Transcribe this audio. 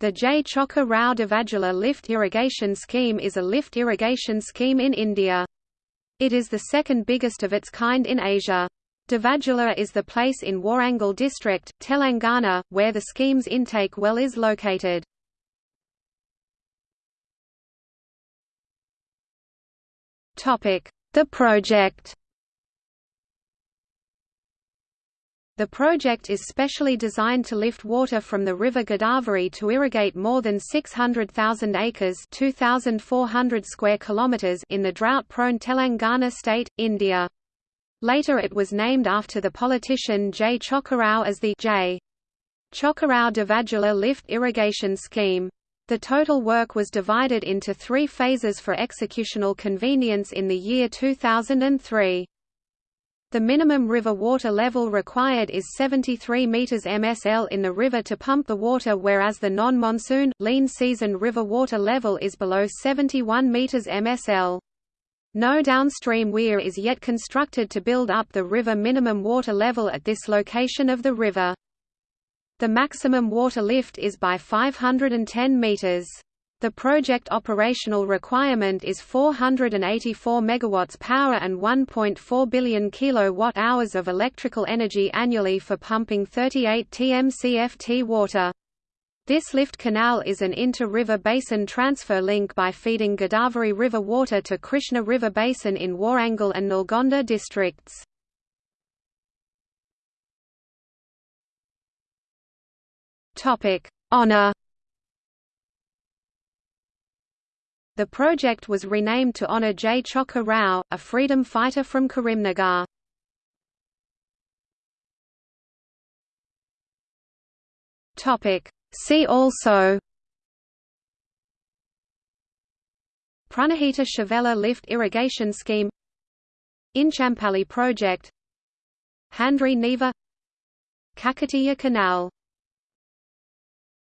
The J. Chokka Rao Devadula Lift Irrigation Scheme is a lift irrigation scheme in India. It is the second biggest of its kind in Asia. Devadula is the place in Warangal district, Telangana, where the scheme's intake well is located. The project The project is specially designed to lift water from the river Godavari to irrigate more than 600,000 acres (2,400 square kilometers) in the drought-prone Telangana state, India. Later it was named after the politician J. Chokkarao as the J. Chokkarao Devadula Lift Irrigation Scheme. The total work was divided into three phases for executional convenience in the year 2003. The minimum river water level required is 73 meters MSL in the river to pump the water whereas the non-monsoon, lean season river water level is below 71 meters MSL. No downstream weir is yet constructed to build up the river minimum water level at this location of the river. The maximum water lift is by 510 meters. The project operational requirement is 484 megawatts power and 1.4 billion kilowatt-hours of electrical energy annually for pumping 38 TMCFT water. This lift canal is an inter-river basin transfer link by feeding Godavari River water to Krishna River Basin in Warangal and Nalgonda districts. Honour The project was renamed to honor J. Chokka Rao, a freedom fighter from Karimnagar. See also Pranahita Chevella Lift Irrigation Scheme Inchampally Project Handri Neva Kakatiya Canal